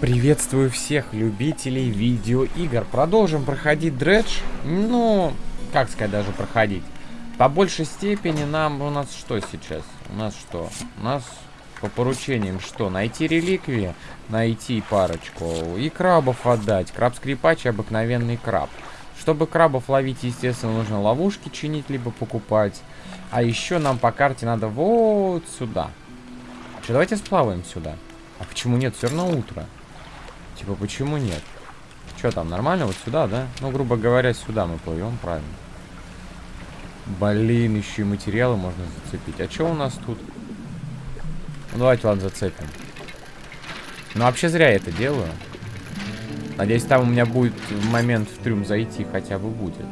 Приветствую всех любителей видеоигр. Продолжим проходить дредж. Ну, как сказать, даже проходить. По большей степени нам... У нас что сейчас? У нас что? У нас по поручениям что? Найти реликвии, найти парочку и крабов отдать. Краб-скрипач и обыкновенный краб. Чтобы крабов ловить, естественно, нужно ловушки чинить, либо покупать. А еще нам по карте надо вот сюда. Что, давайте сплаваем сюда. А почему нет? Все равно утро. Типа, почему нет? Что там, нормально? Вот сюда, да? Ну, грубо говоря, сюда мы плывем, правильно. Блин, еще и материалы можно зацепить. А что у нас тут? Ну, давайте, ладно, зацепим. Ну, вообще зря я это делаю. Надеюсь, там у меня будет момент в трюм зайти хотя бы будет.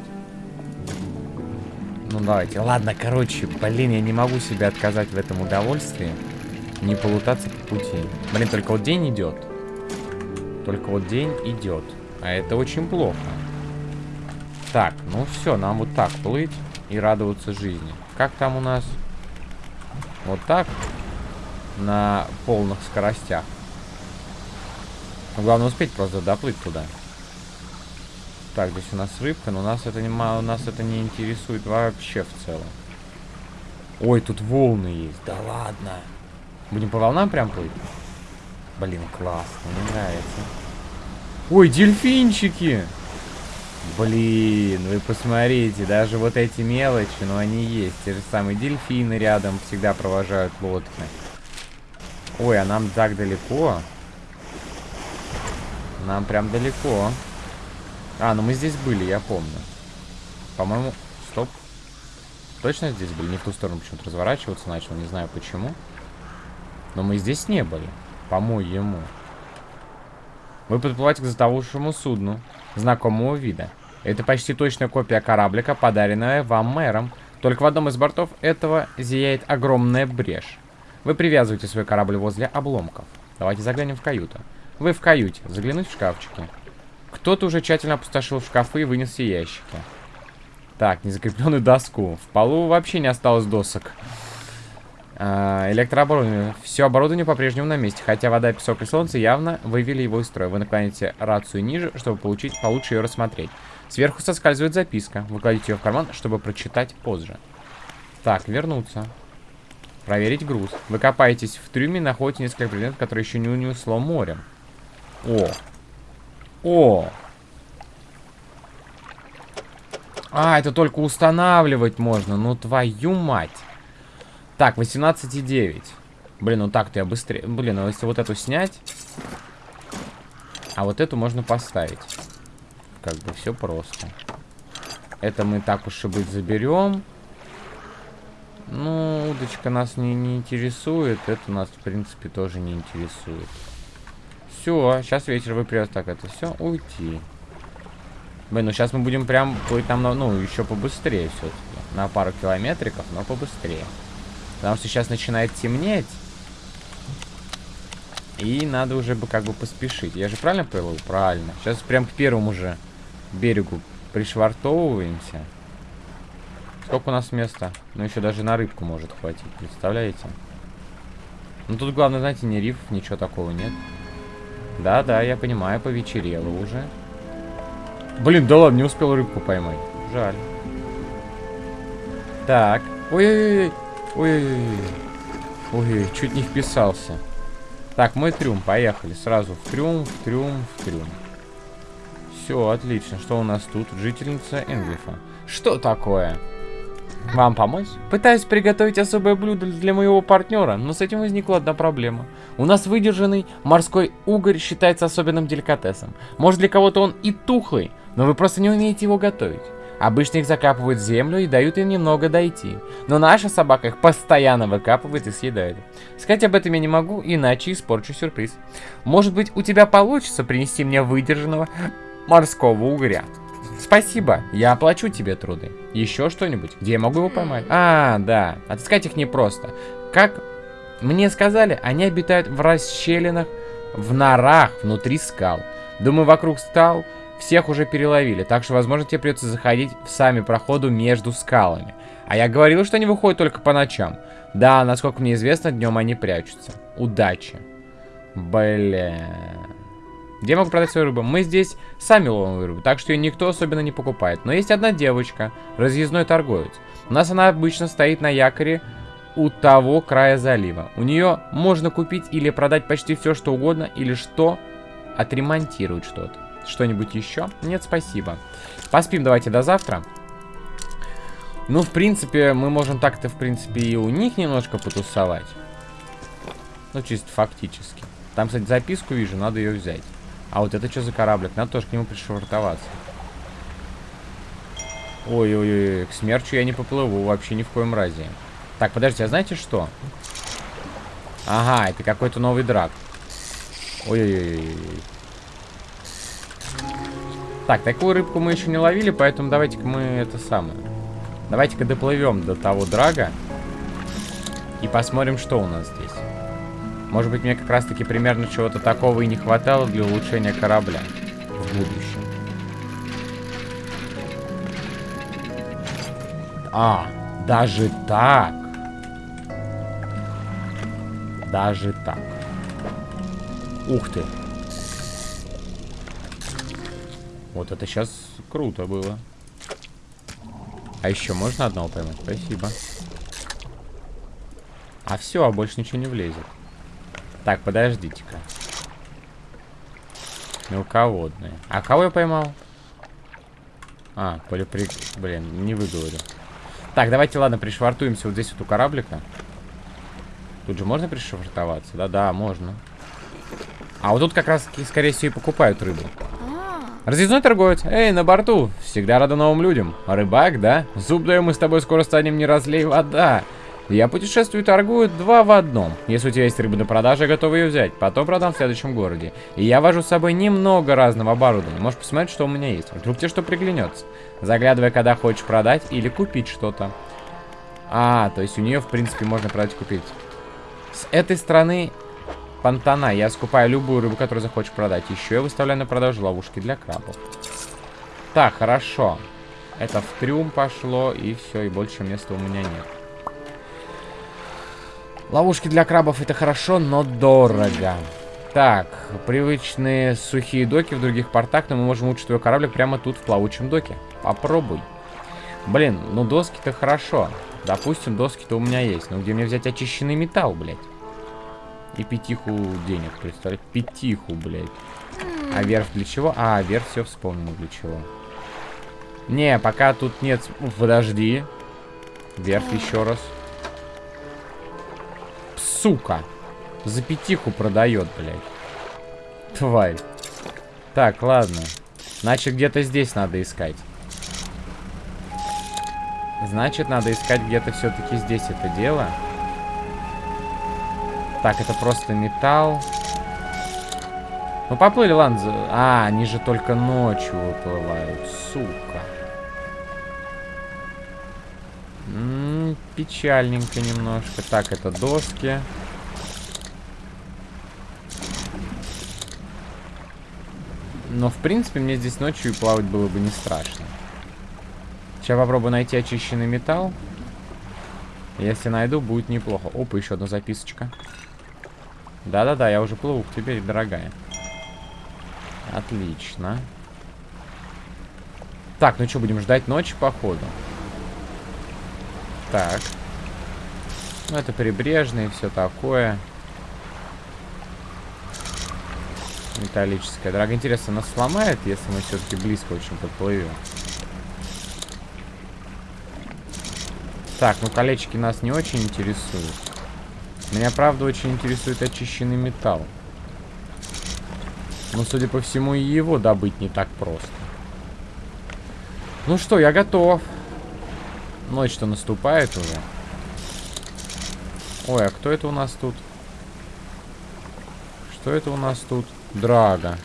Ну, давайте. Ладно, короче, блин, я не могу себе отказать в этом удовольствии. Не полутаться по пути. Блин, только вот день идет. Только вот день идет. А это очень плохо. Так, ну все, нам вот так плыть и радоваться жизни. Как там у нас? Вот так. На полных скоростях. Но главное успеть просто доплыть туда. Так, здесь у нас рыбка, но нас это не, нас это не интересует вообще в целом. Ой, тут волны есть. Да ладно. Будем по волнам прям плыть? Блин, классно, мне нравится. Ой, дельфинчики! Блин, вы посмотрите, даже вот эти мелочи, но ну, они есть. Те же самые дельфины рядом всегда провожают лодки. Ой, а нам так далеко. Нам прям далеко. А, ну мы здесь были, я помню. По-моему... Стоп. Точно здесь были? Не в ту сторону почему-то разворачиваться начал, не знаю почему. Но мы здесь не были. По-моему. Вы подплываете к затовавшему судну, знакомого вида. Это почти точная копия кораблика, подаренная вам мэром. Только в одном из бортов этого зияет огромная брешь. Вы привязываете свой корабль возле обломков. Давайте заглянем в каюту. Вы в каюте. Заглянуть в шкафчики. Кто-то уже тщательно опустошил шкафы и вынес все ящики. Так, незакрепленную доску. В полу вообще не осталось досок. А, электрооборудование. Все оборудование по-прежнему на месте, хотя вода, песок и солнце явно вывели его из строя. Вы наклоняете рацию ниже, чтобы получить получше ее рассмотреть. Сверху соскальзывает записка. Вы кладете ее в карман, чтобы прочитать позже. Так, вернуться. Проверить груз. Вы копаетесь в трюме, находите несколько предметов, которые еще не унесло морем. О! О! А, это только устанавливать можно. Ну, твою мать. Так, 18,9. Блин, ну так-то я быстрее. Блин, ну если вот эту снять... А вот эту можно поставить. Как бы все просто. Это мы так уж и быть заберем. Ну, удочка нас не, не интересует. Это нас, в принципе, тоже не интересует. Все, сейчас вечер вы придет. Так, это все, уйти. Блин, ну сейчас мы будем прям плыть там, ну, еще побыстрее все-таки. На пару километриков, но побыстрее. Потому что сейчас начинает темнеть. И надо уже бы как бы поспешить. Я же правильно плыву? Правильно. Сейчас прям к первому же берегу пришвартовываемся. Сколько у нас места? Ну, еще даже на рыбку может хватить, представляете? Ну, тут главное, знаете, не риф, ничего такого нет. Да-да, я понимаю, повечерело уже. Блин, да ладно, не успел рыбку поймать. Жаль. Так. Ой-ой-ой. Ой-ой-ой. Ой, чуть не вписался. Так, мой трюм, поехали. Сразу в трюм, в трюм, в трюм. Все, отлично. Что у нас тут? Жительница Энглифа. Что такое? Вам помочь? Пытаюсь приготовить особое блюдо для моего партнера, но с этим возникла одна проблема. У нас выдержанный морской угорь считается особенным деликатесом. Может для кого-то он и тухлый, но вы просто не умеете его готовить. Обычно их закапывают в землю и дают им немного дойти. Но наша собака их постоянно выкапывает и съедает. Сказать об этом я не могу, иначе испорчу сюрприз. Может быть, у тебя получится принести мне выдержанного морского угря. Спасибо, я оплачу тебе труды. Еще что-нибудь? Где я могу его поймать? А, да, отыскать их непросто. Как мне сказали, они обитают в расщелинах, в норах внутри скал. Думаю, вокруг скал всех уже переловили, так что, возможно, тебе придется заходить в сами проходу между скалами. А я говорил, что они выходят только по ночам. Да, насколько мне известно, днем они прячутся. Удачи. Бля. Где я могу продать свою рыбу? Мы здесь сами ловим рыбу, так что ее никто особенно не покупает. Но есть одна девочка, разъездной торговец. У нас она обычно стоит на якоре у того края залива. У нее можно купить или продать почти все, что угодно, или что отремонтировать что-то. Что-нибудь еще? Нет, спасибо. Поспим давайте до завтра. Ну, в принципе, мы можем так-то, в принципе, и у них немножко потусовать. Ну, чисто фактически. Там, кстати, записку вижу, надо ее взять. А вот это что за кораблик? Надо тоже к нему пришвартоваться. Ой-ой-ой, к смерчу я не поплыву вообще ни в коем разе. Так, подождите, а знаете что? Ага, это какой-то новый драк. Ой-ой-ой. Так, такую рыбку мы еще не ловили, поэтому давайте-ка мы это самое. Давайте-ка доплывем до того драга. И посмотрим, что у нас здесь. Может быть, мне как раз-таки примерно чего-то такого и не хватало для улучшения корабля в будущем. А, даже так. Даже так. Ух ты. Вот это сейчас круто было. А еще можно одного поймать? Спасибо. А все, а больше ничего не влезет. Так, подождите-ка. Мелководные. А кого я поймал? А, полипри... Блин, не выговорю. Так, давайте, ладно, пришвартуемся вот здесь вот у кораблика. Тут же можно пришвартоваться? Да-да, можно. А вот тут как раз, скорее всего, и покупают рыбу. Разъездной торговец. Эй, на борту. Всегда рада новым людям. Рыбак, да? Зуб даем, мы с тобой скоро станем не разлей вода. Я путешествую и торгую два в одном. Если у тебя есть рыба на продаже, я готов ее взять. Потом продам в следующем городе. И я вожу с собой немного разного оборудования. Можешь посмотреть, что у меня есть. Вдруг тебе что приглянется. Заглядывай, когда хочешь продать или купить что-то. А, то есть у нее, в принципе, можно продать и купить. С этой стороны понтана я скупаю любую рыбу, которую захочешь продать. Еще я выставляю на продажу ловушки для крабов. Так, хорошо. Это в трюм пошло, и все, и больше места у меня нет. Ловушки для крабов это хорошо, но дорого. Так, привычные сухие доки в других портах, но мы можем улучшить твой кораблик прямо тут, в плавучем доке. Попробуй. Блин, ну доски-то хорошо. Допустим, доски-то у меня есть. Но где мне взять очищенный металл, блядь? И пятиху денег, представляете? Пятиху, блядь. А верх для чего? А, верх все вспомнил для чего. Не, пока тут нет... Подожди. Верх еще раз сука. За пятиху продает, блядь. Тварь. Так, ладно. Значит, где-то здесь надо искать. Значит, надо искать где-то все-таки здесь это дело. Так, это просто металл. Ну, поплыли, ладно. А, они же только ночью выплывают. Сука. М -м, печальненько немножко. Так, это доски. Но, в принципе, мне здесь ночью плавать было бы не страшно. Сейчас попробую найти очищенный металл. Если найду, будет неплохо. Опа, еще одна записочка. Да-да-да, я уже плыву к тебе, дорогая. Отлично. Так, ну что, будем ждать ночи, походу. Так. Ну, это прибрежные, все такое. Металлическая. Дорога, интересно, нас сломает, если мы все-таки близко очень подплывем? Так, ну колечки нас не очень интересуют. Меня, правда, очень интересует очищенный металл. Но, судя по всему, и его добыть не так просто. Ну что, я готов. Ночь-то наступает уже. Ой, а кто это у нас тут? Что это у нас тут? Драга.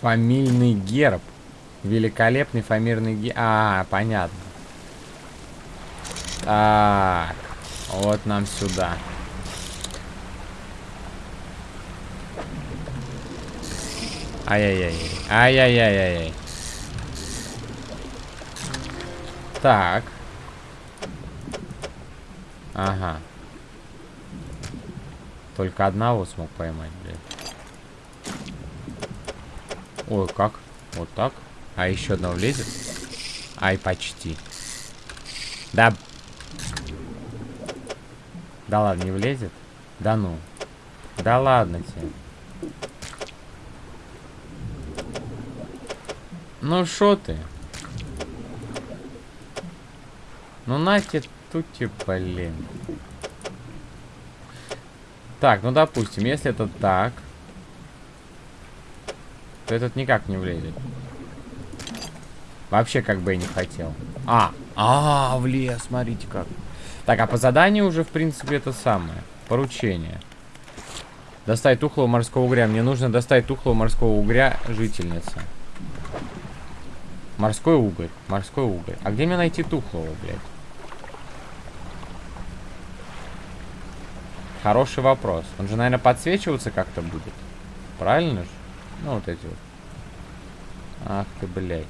Фамильный герб. Великолепный фамильный герб. А, понятно. Так. Вот нам сюда. Ай-яй-яй. Ай-яй-яй-яй. Так. Ага. Только одного смог поймать, блядь. Ой, как? Вот так? А еще одного влезет? Ай, почти. Да. Да ладно, не влезет? Да ну. Да ладно тебе. Ну шо ты? Ну нате тути, блин. Так, ну допустим, если это так, то этот никак не влезет. Вообще как бы и не хотел. А, а, влез, смотрите как. Так, а по заданию уже, в принципе, это самое. Поручение. Достать тухлого морского угря. Мне нужно достать тухлого морского угря жительница. Морской уголь. Морской уголь. А где мне найти тухлого, блядь? Хороший вопрос. Он же, наверное, подсвечиваться как-то будет. Правильно же? Ну, вот эти вот. Ах ты, блядь.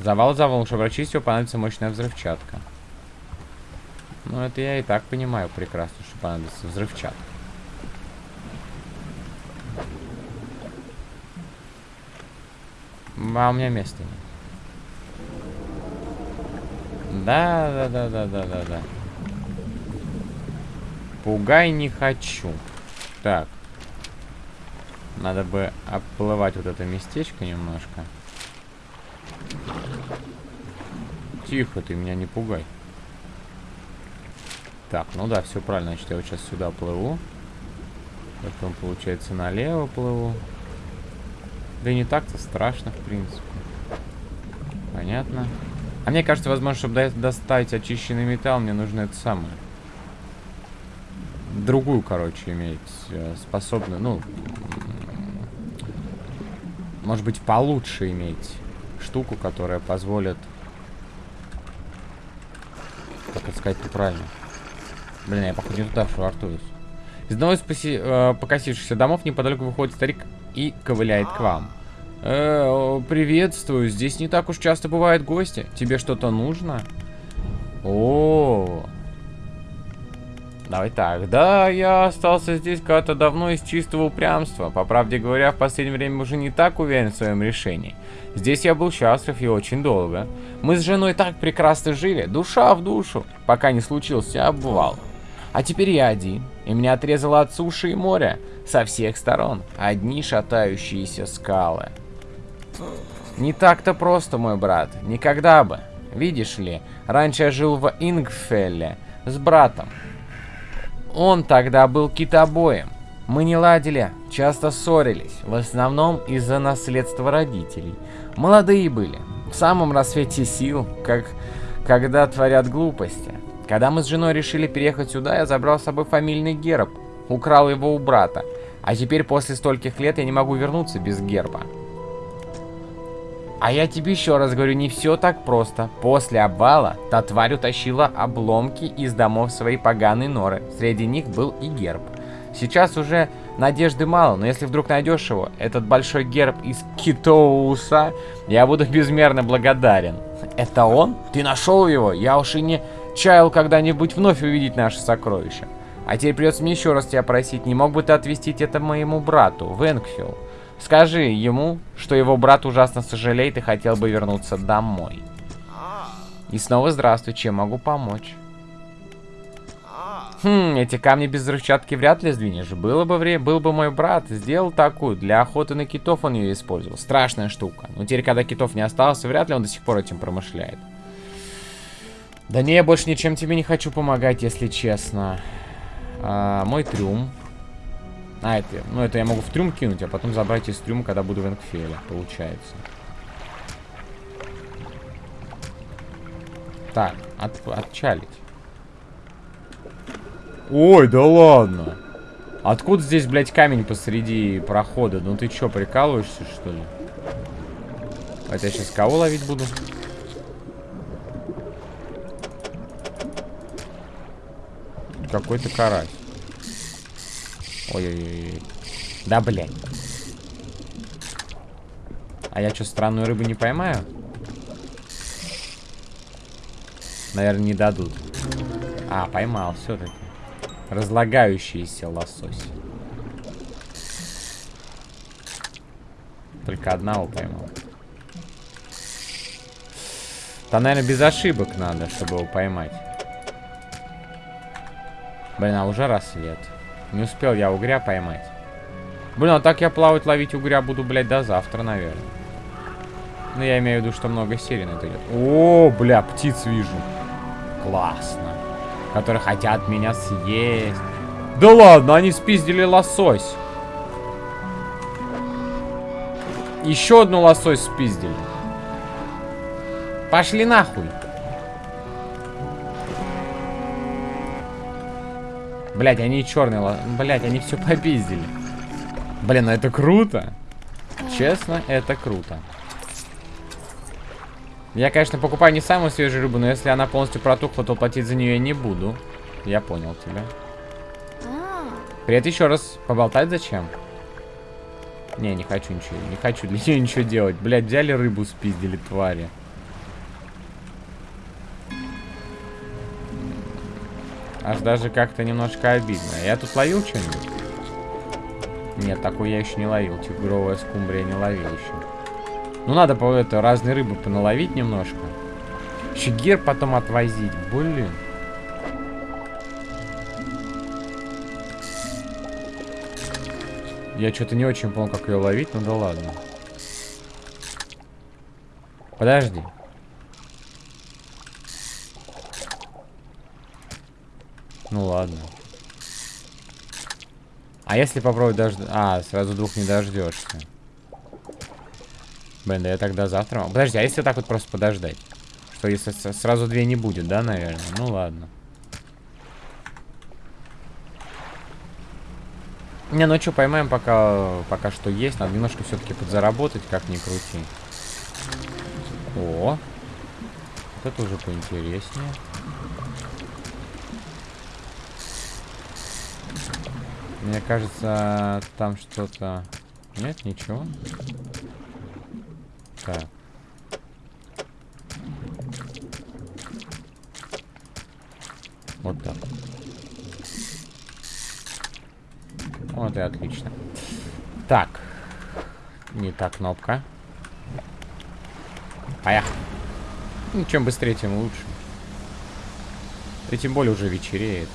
Завал завал, чтобы очистить понадобится мощная взрывчатка. Ну, это я и так понимаю прекрасно, что понадобится взрывчатка. А у меня места нет. Да, да, да, да, да, да, да. Пугай не хочу. Так. Надо бы оплывать вот это местечко немножко. Тихо, ты меня не пугай. Так, ну да, все правильно. Значит, я вот сейчас сюда плыву. Потом, получается, налево плыву. Да и не так-то страшно, в принципе. Понятно. А мне кажется, возможно, чтобы достать очищенный металл, мне нужно это самое. Другую, короче, иметь э, способную, ну... Может быть, получше иметь штуку, которая позволит... Как это сказать правильно? Блин, я, походу, не туда швартуюсь. Из одного из поси... э, покосившихся домов неподалеку выходит старик и ковыляет к вам. Э, приветствую. Здесь не так уж часто бывают гости. Тебе что-то нужно? О, Давай так. Да, я остался здесь когда-то давно из чистого упрямства. По правде говоря, в последнее время уже не так уверен в своем решении. Здесь я был счастлив и очень долго. Мы с женой так прекрасно жили, душа в душу, пока не случился обвал. А теперь я один, и меня отрезало от суши и моря со всех сторон. Одни шатающиеся скалы. Не так-то просто, мой брат. Никогда бы. Видишь ли, раньше я жил в Ингфелле с братом. Он тогда был китобоем. Мы не ладили, часто ссорились, в основном из-за наследства родителей. Молодые были, в самом рассвете сил, как когда творят глупости. Когда мы с женой решили переехать сюда, я забрал с собой фамильный герб, украл его у брата. А теперь после стольких лет я не могу вернуться без герба. А я тебе еще раз говорю, не все так просто. После обвала та тварь утащила обломки из домов своей поганой норы. Среди них был и герб. Сейчас уже надежды мало, но если вдруг найдешь его, этот большой герб из Китоуса, я буду безмерно благодарен. Это он? Ты нашел его? Я уж и не чаял когда-нибудь вновь увидеть наше сокровище. А теперь придется мне еще раз тебя просить, не мог бы ты отвезти это моему брату, Венкфилл? Скажи ему, что его брат ужасно сожалеет и хотел бы вернуться домой. И снова здравствуй, чем могу помочь? Хм, эти камни без взрывчатки вряд ли сдвинешь. Было бы время, был бы мой брат, сделал такую. Для охоты на китов он ее использовал. Страшная штука. Но теперь, когда китов не осталось, вряд ли он до сих пор этим промышляет. Да не, я больше ничем тебе не хочу помогать, если честно. А, мой трюм. А, это, ну это я могу в трюм кинуть, а потом забрать из трюма, когда буду в Энкфеле, получается. Так, от, отчалить. Ой, да ладно. Откуда здесь, блядь, камень посреди прохода? Ну ты чё, прикалываешься, что ли? Это я сейчас кого ловить буду? Какой-то карась. Ой-ой-ой. Да, блядь. А я что, странную рыбу не поймаю? Наверное, не дадут. А, поймал все-таки. Разлагающийся лосось. Только одного поймал. Там, наверное, без ошибок надо, чтобы его поймать. Блин, а уже рассвет. Не успел я угря поймать. Блин, а так я плавать, ловить угря буду, блядь, до завтра, наверное. Ну, я имею в виду, что много на это идет. О, бля, птиц вижу. Классно. Которые хотят меня съесть. Да ладно, они спиздили лосось. Еще одну лосось спиздили. Пошли нахуй. Блять, они черные. Блять, они все попиздили. Блин, ну это круто. Честно, это круто. Я, конечно, покупаю не самую свежую рыбу, но если она полностью протухла, то платить за нее я не буду. Я понял тебя. Привет еще раз. Поболтать зачем? Не, не хочу ничего. Не хочу для нее ничего делать. Блядь, взяли рыбу, спиздили, твари. Аж даже как-то немножко обидно. Я тут ловил что-нибудь? Нет, такой я еще не ловил. Тигровая скумбрия не ловил еще. Ну, надо по это разные рыбы поналовить немножко. Гер потом отвозить. Блин. Я что-то не очень понял, как ее ловить, ну да ладно. Подожди. Ну ладно. А если попробовать дождаться... А, сразу двух не дождешься. Блин, да я тогда завтра... Подожди, а если так вот просто подождать? Что если сразу две не будет, да, наверное? Ну ладно. Не, ну что, поймаем пока, пока что есть. Надо немножко все-таки подзаработать, как ни крути. О, вот это уже поинтереснее. Мне кажется, там что-то... Нет, ничего. Так. Вот так. Вот и отлично. Так. Не та кнопка. Поехали. Ну, чем быстрее, тем лучше. И тем более уже вечереет.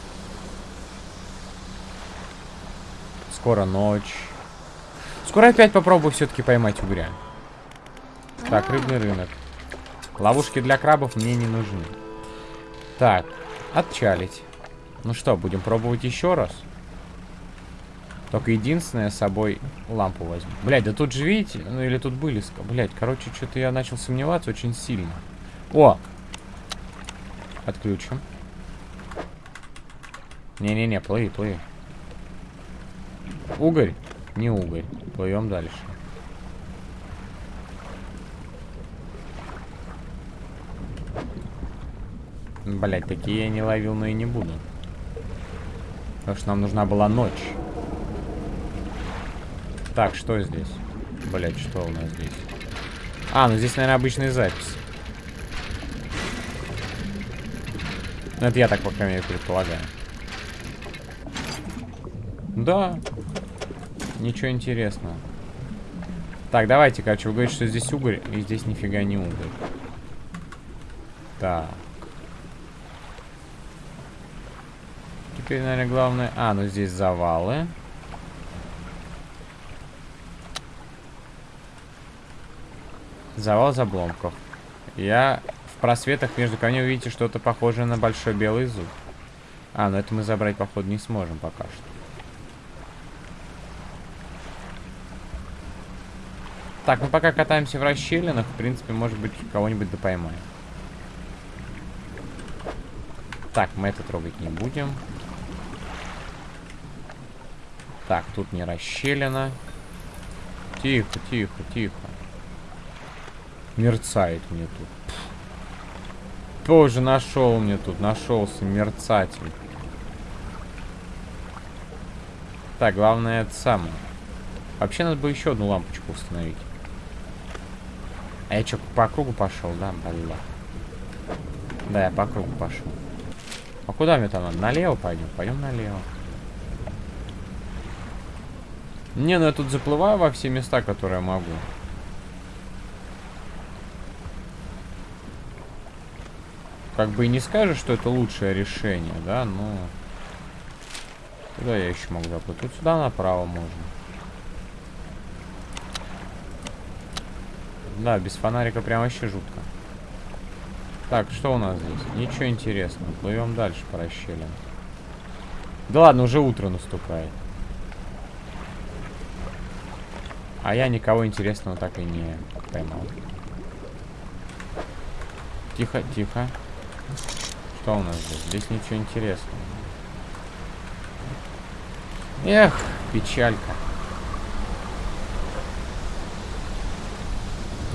Скоро ночь. Скоро опять попробую все-таки поймать угря. Так, рыбный рынок. Ловушки для крабов мне не нужны. Так, отчалить. Ну что, будем пробовать еще раз? Только единственное, с собой лампу возьму. Блять, да тут же видите, ну или тут были... Блять, короче, что-то я начал сомневаться очень сильно. О! Отключим. Не-не-не, плыви, плыви. Угорь? Не угорь. Плывем дальше. Блять, такие я не ловил, но и не буду. Потому что нам нужна была ночь. Так, что здесь? Блять, что у нас здесь? А, ну здесь, наверное, обычная запись. Ну, это я так, пока крайней предполагаю. Да. Ничего интересного. Так, давайте, короче, вы говорите, что здесь угорь, и здесь нифига не угорь. Так. Теперь, наверное, главное... А, ну здесь завалы. Завал из обломков. Я в просветах между камней увидите что-то похожее на большой белый зуб. А, ну это мы забрать, походу, не сможем пока что. Так, мы пока катаемся в расщелинах, в принципе, может быть, кого-нибудь да поймаем. Так, мы это трогать не будем. Так, тут не расщелина. Тихо, тихо, тихо. Мерцает мне тут. Тоже нашел мне тут, нашелся мерцатель. Так, главное это самое. Вообще надо бы еще одну лампочку установить. А я что, по кругу пошел, да, бля? Да, я по кругу пошел. А куда мне там? Налево пойдем? Пойдем налево. Не, ну я тут заплываю во все места, которые могу. Как бы и не скажешь, что это лучшее решение, да, но... Куда я еще могу заплыть? Тут сюда направо можно. Да, без фонарика прям вообще жутко. Так, что у нас здесь? Ничего интересного. Плывем дальше по расщелям. Да ладно, уже утро наступает. А я никого интересного так и не поймал. Тихо, тихо. Что у нас здесь? Здесь ничего интересного. Эх, печалька.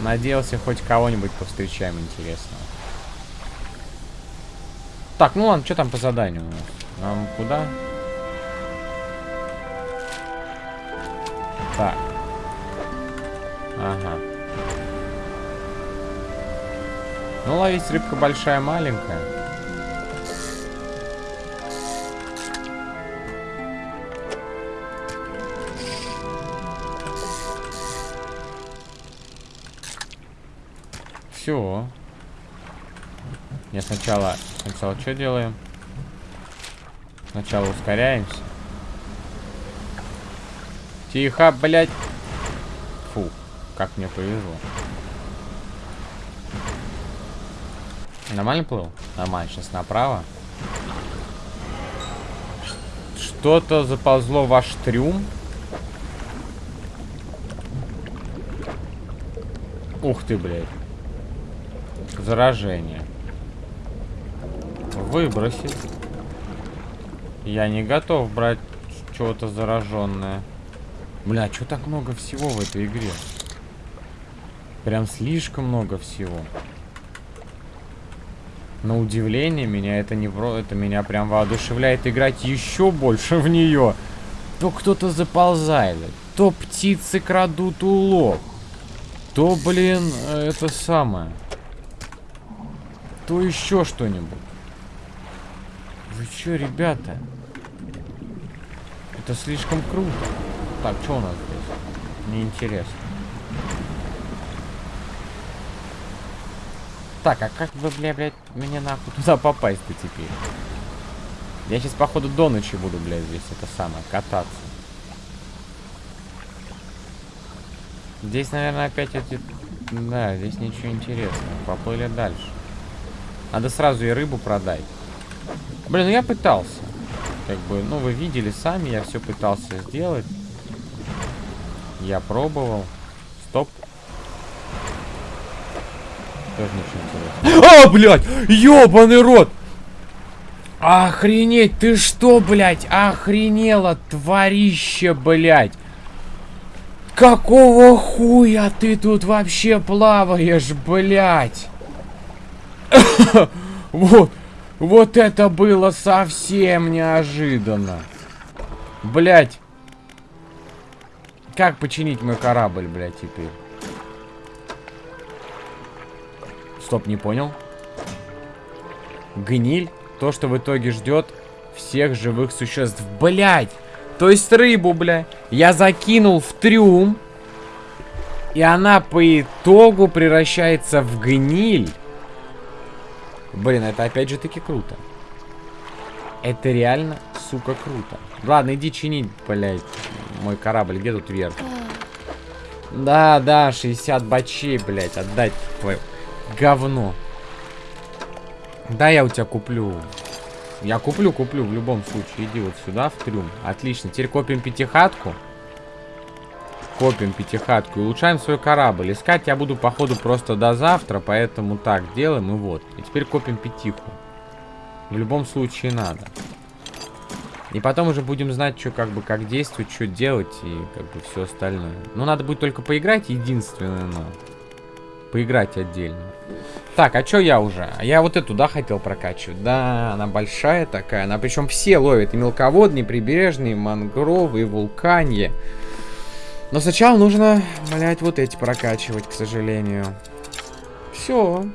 Надеялся, хоть кого-нибудь повстречаем интересного. Так, ну ладно, что там по заданию? Нам куда? Так. Ага. Ну, ловить рыбка большая, маленькая. Все. Я сначала... Сначала что делаем? Сначала ускоряемся. Тихо, блядь. Фу, как мне повезло. Нормально плыл? Нормально, сейчас направо. Что-то заползло в ваш трюм. Ух ты, блядь. Заражение. Выбросить. Я не готов брать чего-то зараженное. Бля, что так много всего в этой игре? Прям слишком много всего. На удивление меня это не про, это меня прям воодушевляет играть еще больше в нее. То кто-то заползает, то птицы крадут улов, то, блин, это самое, то еще что-нибудь. Вы что, ребята? Это слишком круто. Так, что у нас здесь? Неинтересно. Так, а как вы, бля, блядь, мне нахуй туда попасть-то теперь? Я сейчас, походу, до ночи буду, блядь, здесь это самое, кататься. Здесь, наверное, опять эти... Да, здесь ничего интересного. Поплыли дальше. Надо сразу и рыбу продать. Блин, ну я пытался. Как бы, ну вы видели сами, я все пытался сделать. Я пробовал. Стоп. Тоже ничего интересного. А, блядь! Ёбаный рот! Охренеть, ты что, блядь? Охренела, тварище, блядь! Какого хуя ты тут вообще плаваешь, блядь? вот, вот это было совсем неожиданно. Блядь. Как починить мой корабль, блядь, теперь? Стоп, не понял. Гниль. То, что в итоге ждет всех живых существ. Блять! То есть рыбу, бля, я закинул в трюм. И она по итогу превращается в гниль. Блин, это опять же таки круто. Это реально, сука, круто. Ладно, иди чинить, блядь, мой корабль. Где тут вверх? Да, да, 60 бачей, блядь, отдать твое говно. Да, я у тебя куплю. Я куплю, куплю в любом случае. Иди вот сюда, в трюм. Отлично. Теперь копим пятихатку. Копим пятихатку и улучшаем свой корабль. Искать я буду, походу, просто до завтра, поэтому так делаем и вот. И теперь копим пятиху. В любом случае надо. И потом уже будем знать, что как бы как действовать, что делать и как бы все остальное. Но надо будет только поиграть, единственное, но поиграть отдельно. Так, а что я уже? Я вот эту, да, хотел прокачивать? Да, она большая такая. Она причем все ловит. И мелководные, прибрежные, мангровые, вулканье. Но сначала нужно, блять, вот эти прокачивать, к сожалению. Все.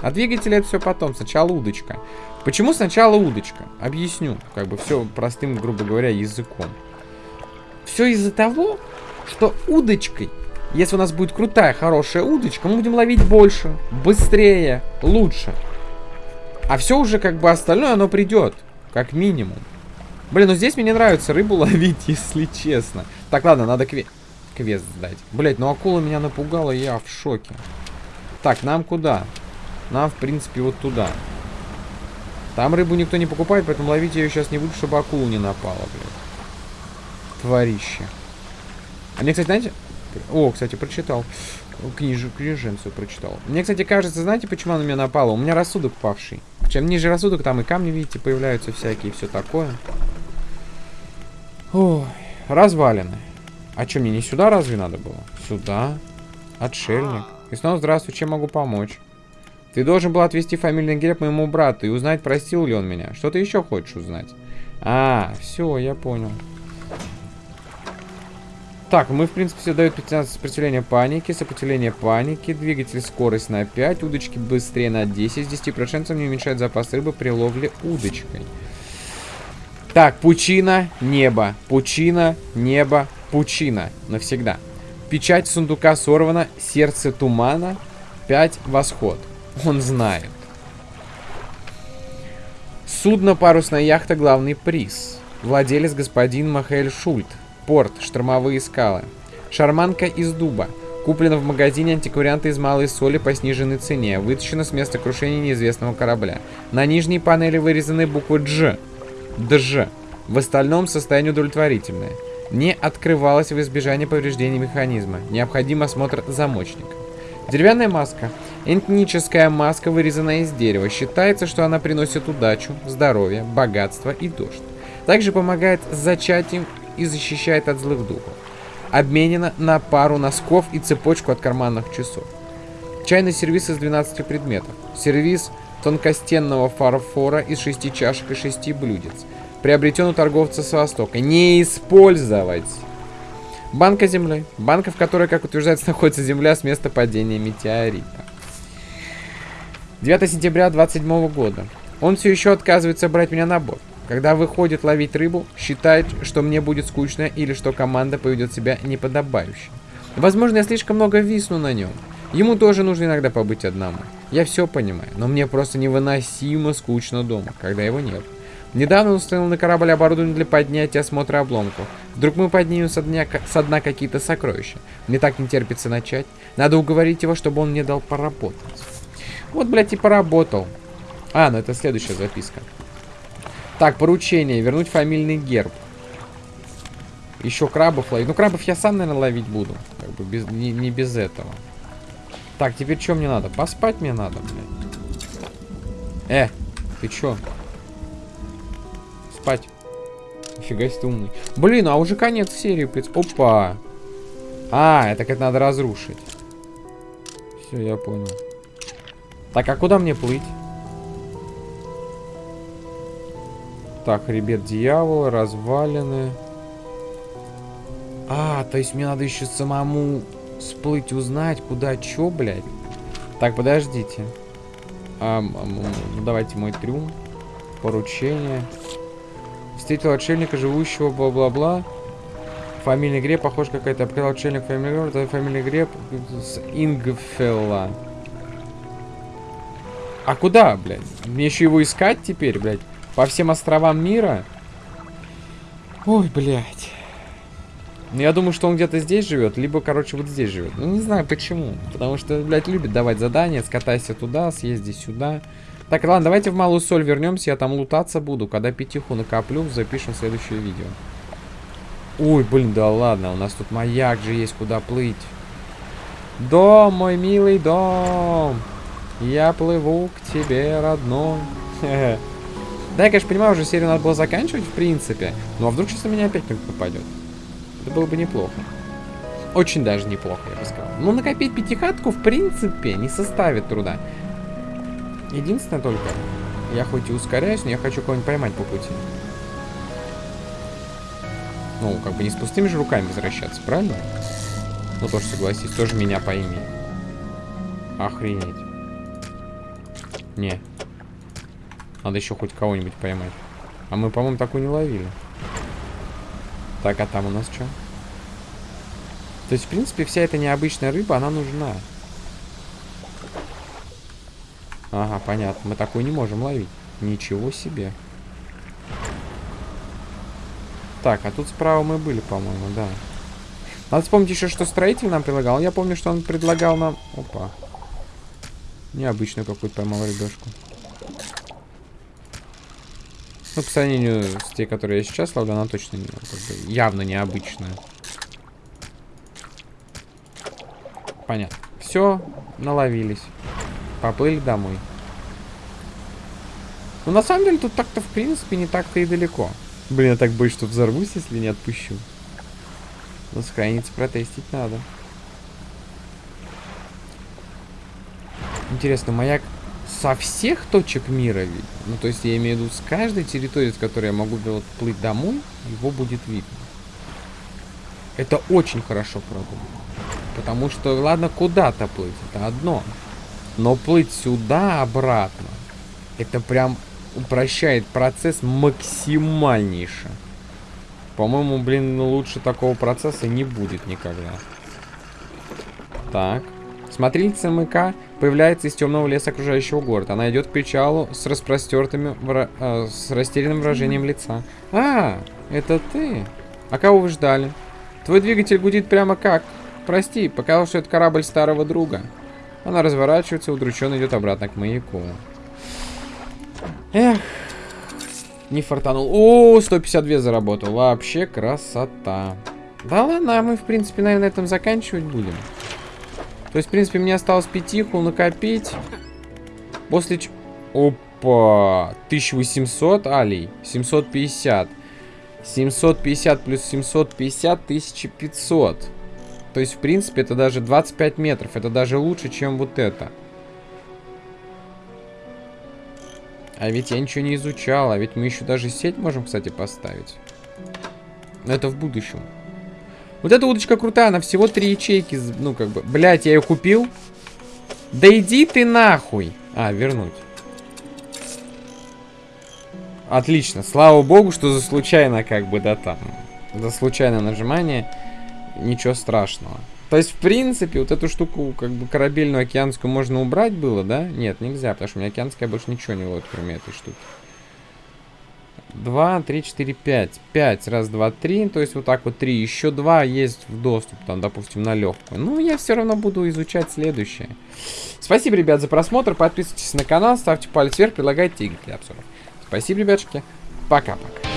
А двигатели это все потом. Сначала удочка. Почему сначала удочка? Объясню. Как бы все простым, грубо говоря, языком. Все из-за того, что удочкой, если у нас будет крутая, хорошая удочка, мы будем ловить больше, быстрее, лучше. А все уже как бы остальное, оно придет. Как минимум. Блин, ну здесь мне не нравится рыбу ловить, если честно. Так, ладно, надо кве... квест сдать. Блять, ну акула меня напугала, я в шоке. Так, нам куда? Нам, в принципе, вот туда. Там рыбу никто не покупает, поэтому ловить ее сейчас не буду, чтобы акула не напала, блядь. А мне, кстати, знаете... О, кстати, прочитал. Книж... Книженцию прочитал. Мне, кстати, кажется, знаете, почему она на меня напала? У меня рассудок павший. Чем ниже рассудок, там и камни, видите, появляются всякие, все такое. Ой, развалины. А что, мне не сюда разве надо было? Сюда. Отшельник. И снова здравствуй, чем могу помочь? Ты должен был отвезти фамильный герб моему брату и узнать, простил ли он меня. Что ты еще хочешь узнать? А, все, я понял. Так, мы, в принципе, все дают 15 сопротивления паники, сопротивление паники, двигатель скорость на 5, удочки быстрее на 10, с 10% не уменьшает запас рыбы при ловле удочкой. Так, пучина, небо, пучина, небо, пучина. Навсегда. Печать сундука сорвана, сердце тумана, 5, восход. Он знает. Судно, парусная яхта, главный приз. Владелец господин Махаэль Шульт. Порт, штормовые скалы. Шарманка из дуба. Куплена в магазине антикварианта из малой соли по сниженной цене. Вытащена с места крушения неизвестного корабля. На нижней панели вырезаны буквы Дж. ДЖ. В остальном состояние удовлетворительное. Не открывалось в избежание повреждений механизма. Необходим осмотр замочника. Деревянная маска. Этническая маска, вырезанная из дерева. Считается, что она приносит удачу, здоровье, богатство и дождь. Также помогает с зачатием и защищает от злых духов. Обменена на пару носков и цепочку от карманных часов. Чайный сервис из 12 предметов. Сервис тонкостенного фарфора из 6 чашек и 6 блюдец. Приобретен у торговца с Востока. Не использовать! Банка земли. Банка, в которой, как утверждается, находится земля с места падения метеорита. 9 сентября 27 года. Он все еще отказывается брать меня на борт. Когда выходит ловить рыбу, считает, что мне будет скучно или что команда поведет себя неподобающе. Возможно, я слишком много висну на нем. Ему тоже нужно иногда побыть одному. Я все понимаю, но мне просто невыносимо скучно дома, когда его нет. Недавно установил на корабль оборудование для поднятия осмотра обломков. Вдруг мы поднимем со дня, со дна какие-то сокровища. Мне так не терпится начать. Надо уговорить его, чтобы он мне дал поработать. Вот, блядь, и поработал. А, ну это следующая записка. Так, поручение. Вернуть фамильный герб. Еще крабов ловить. Ну, крабов я сам, наверное, ловить буду. Как бы без, не, не без этого. Так, теперь что мне надо? Поспать мне надо, блядь. Э, ты чё? Спать. Нифига себе умный. Блин, а уже конец серии. Опа. А, это как надо разрушить. Все, я понял. Так, а куда мне плыть? Так, хребет дьявола, развалины. А, то есть мне надо еще самому сплыть, узнать, куда, чё, блядь. Так, подождите. А, давайте мой трюм. Поручение. Встретил отшельника, живущего, бла-бла-бла. Фамильный греб, похож какая-то. Обкрыл отшельник фамильный греб. Это фамильный греб с Ингфелла. А куда, блядь? Мне еще его искать теперь, блядь? По всем островам мира? Ой, блядь. Ну, я думаю, что он где-то здесь живет, либо, короче, вот здесь живет. Ну, не знаю почему. Потому что, блядь, любит давать задания. Скатайся туда, съезди сюда. Так, ладно, давайте в Малую Соль вернемся. Я там лутаться буду. Когда пятиху накоплю, запишем следующее видео. Ой, блин, да ладно. У нас тут маяк же есть, куда плыть. Дом, мой милый дом. Я плыву к тебе, родной. Да, я, конечно, понимаю, уже серию надо было заканчивать, в принципе. Ну, а вдруг сейчас на меня опять кто-то попадет? Это было бы неплохо. Очень даже неплохо, я бы сказал. Ну, накопить пятихатку, в принципе, не составит труда. Единственное только, я хоть и ускоряюсь, но я хочу кого-нибудь поймать по пути. Ну, как бы не с пустыми же руками возвращаться, правильно? Ну, тоже согласись, тоже меня пойми. Охренеть. Не, Надо еще хоть кого-нибудь поймать. А мы, по-моему, такую не ловили. Так, а там у нас что? То есть, в принципе, вся эта необычная рыба, она нужна. Ага, понятно. Мы такую не можем ловить. Ничего себе. Так, а тут справа мы были, по-моему, да. Надо вспомнить еще, что строитель нам предлагал. Я помню, что он предлагал нам... Опа. Необычную какую-то поймал рыбешку. Ну, по сравнению с тей, которые я сейчас ловлю, она точно как бы, явно необычная. Понятно. Все, наловились. Поплыли домой. Ну, на самом деле, тут так-то, в принципе, не так-то и далеко. Блин, я так боюсь, что взорвусь, если не отпущу. Но сохраниться протестить надо. Интересно, маяк со всех точек мира видно? Ну, то есть я имею в виду с каждой территории, с которой я могу вот, плыть домой, его будет видно. Это очень хорошо продумано. Потому что, ладно, куда-то плыть, это одно. Но плыть сюда, обратно, это прям упрощает процесс максимальнейше. По-моему, блин, ну лучше такого процесса не будет никогда. Так. Смотрительница МК появляется из темного леса окружающего города. Она идет к причалу с распростертыми, вра... э, с растерянным выражением лица. А, это ты? А кого вы ждали? Твой двигатель гудит прямо как? Прости, показалось, что это корабль старого друга. Она разворачивается, удрученно идет обратно к маяку. Эх, не фартанул. О, 152 заработал. Вообще красота. Да ладно, а мы, в принципе, наверное, на этом заканчивать будем. То есть, в принципе, мне осталось пятиху накопить. После... Ч... Опа! 1800 алей. 750. 750 плюс 750, 1500. То есть, в принципе, это даже 25 метров. Это даже лучше, чем вот это. А ведь я ничего не изучал. А ведь мы еще даже сеть можем, кстати, поставить. Но это в будущем. Вот эта удочка крутая, она всего три ячейки. Ну, как бы, блядь, я ее купил. Да иди ты нахуй. А, вернуть. Отлично. Слава богу, что за случайно, как бы, да, там. За случайное нажимание. Ничего страшного. То есть, в принципе, вот эту штуку, как бы, корабельную океанскую можно убрать было, да? Нет, нельзя, потому что у меня океанская больше ничего не ловит, кроме этой штуки. 2, 3, 4, 5. 5, раз, два, три. То есть вот так вот 3. Еще 2 есть в доступ, там, допустим, на легкую. Ну, я все равно буду изучать следующее. Спасибо, ребят, за просмотр. Подписывайтесь на канал, ставьте палец вверх, предлагайте игры для обзоров. Спасибо, ребятушки. Пока-пока.